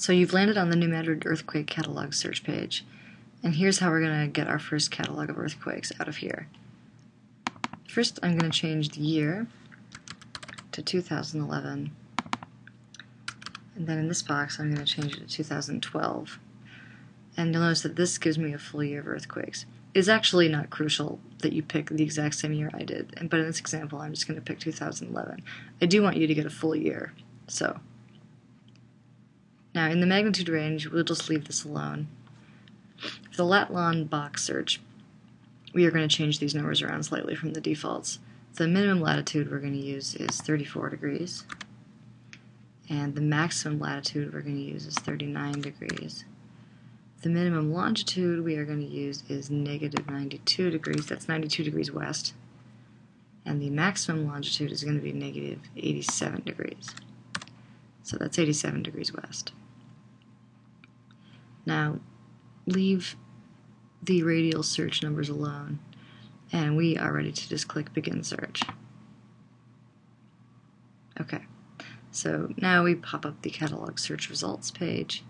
So you've landed on the New Madrid Earthquake Catalog search page, and here's how we're going to get our first catalog of earthquakes out of here. First, I'm going to change the year to 2011, and then in this box I'm going to change it to 2012. And you'll notice that this gives me a full year of earthquakes. It's actually not crucial that you pick the exact same year I did, but in this example I'm just going to pick 2011. I do want you to get a full year, so now in the magnitude range, we'll just leave this alone. For the Latlon box search, we are going to change these numbers around slightly from the defaults. The minimum latitude we're going to use is 34 degrees, and the maximum latitude we're going to use is 39 degrees. The minimum longitude we are going to use is negative 92 degrees, that's 92 degrees west, and the maximum longitude is going to be negative 87 degrees. So that's 87 degrees west. Now, leave the radial search numbers alone, and we are ready to just click Begin Search. Okay, so now we pop up the catalog search results page.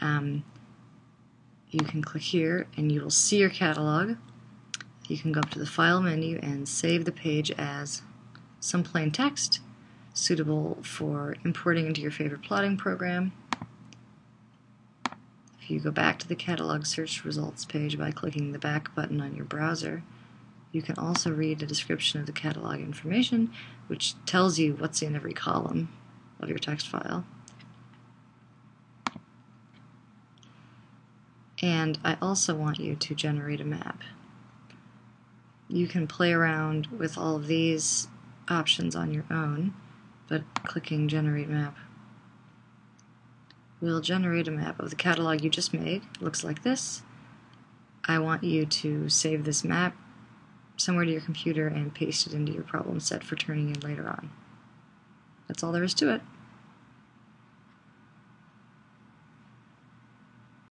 Um, you can click here and you will see your catalog. You can go up to the File menu and save the page as some plain text suitable for importing into your favorite plotting program. You go back to the catalog search results page by clicking the back button on your browser, you can also read a description of the catalog information, which tells you what's in every column of your text file. And I also want you to generate a map. You can play around with all of these options on your own, but clicking Generate Map We'll generate a map of the catalog you just made. It looks like this. I want you to save this map somewhere to your computer and paste it into your problem set for turning in later on. That's all there is to it.